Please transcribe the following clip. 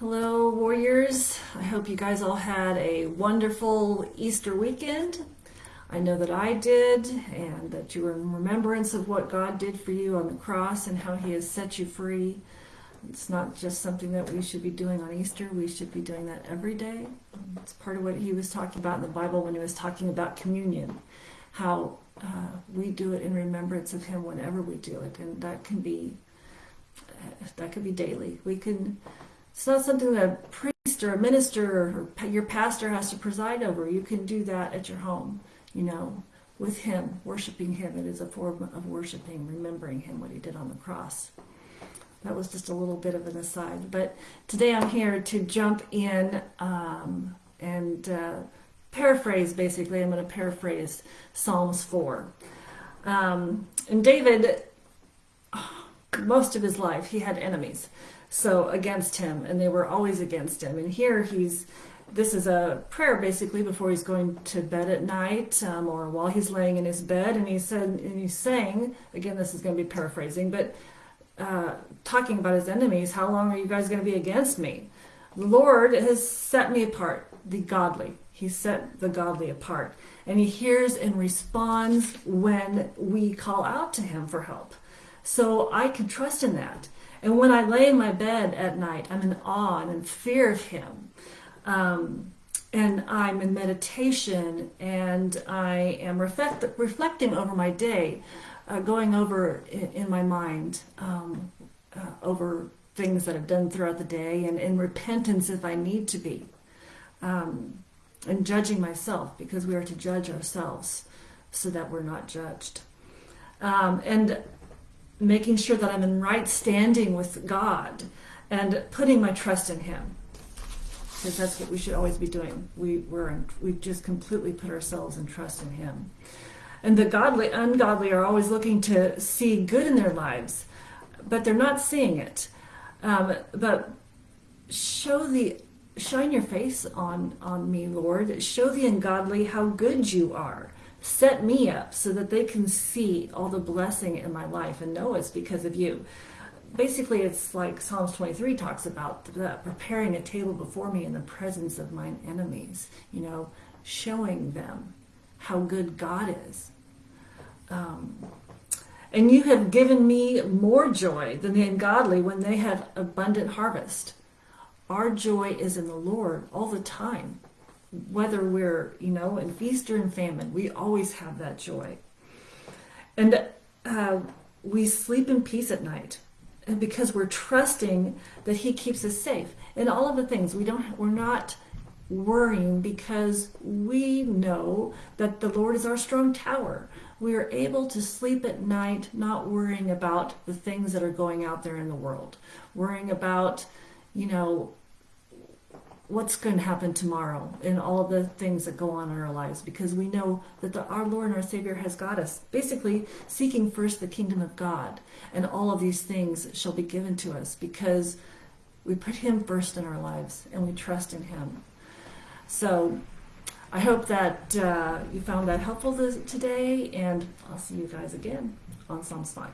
Hello, warriors. I hope you guys all had a wonderful Easter weekend. I know that I did, and that you were in remembrance of what God did for you on the cross and how He has set you free. It's not just something that we should be doing on Easter, we should be doing that every day. It's part of what He was talking about in the Bible when He was talking about communion, how uh, we do it in remembrance of Him whenever we do it, and that can be. That could be daily. We can it's not something that a priest or a minister or your pastor has to preside over. You can do that at your home, you know, with him, worshiping him. It is a form of worshiping, remembering him, what he did on the cross. That was just a little bit of an aside. But today I'm here to jump in um, and uh, paraphrase, basically. I'm going to paraphrase Psalms 4. Um, and David, most of his life, he had enemies so against him, and they were always against him. And here he's, this is a prayer basically before he's going to bed at night, um, or while he's laying in his bed, and he said, and he's saying, again, this is going to be paraphrasing, but uh, talking about his enemies, how long are you guys going to be against me? The Lord has set me apart, the godly. He set the godly apart. And he hears and responds when we call out to him for help. So I can trust in that. And when I lay in my bed at night, I'm in awe and in fear of Him. Um, and I'm in meditation and I am reflect, reflecting over my day, uh, going over in, in my mind um, uh, over things that I've done throughout the day and in repentance if I need to be. Um, and judging myself because we are to judge ourselves so that we're not judged. Um, and making sure that I'm in right standing with God and putting my trust in Him. Because that's what we should always be doing. We, we're in, we just completely put ourselves in trust in Him. And the godly, ungodly are always looking to see good in their lives, but they're not seeing it. Um, but show the shine your face on on me, Lord. Show the ungodly how good you are set me up so that they can see all the blessing in my life and know it's because of you. Basically, it's like Psalms 23 talks about the, preparing a table before me in the presence of mine enemies, you know, showing them how good God is. Um, and you have given me more joy than the ungodly when they have abundant harvest. Our joy is in the Lord all the time whether we're, you know, in feast or in famine, we always have that joy. And uh, we sleep in peace at night and because we're trusting that he keeps us safe. In all of the things we don't we're not worrying because we know that the lord is our strong tower. We are able to sleep at night not worrying about the things that are going out there in the world. Worrying about you know what's going to happen tomorrow and all the things that go on in our lives because we know that the, our Lord and our Savior has got us. Basically, seeking first the kingdom of God, and all of these things shall be given to us because we put Him first in our lives and we trust in Him. So, I hope that uh, you found that helpful this, today, and I'll see you guys again on Psalms 5.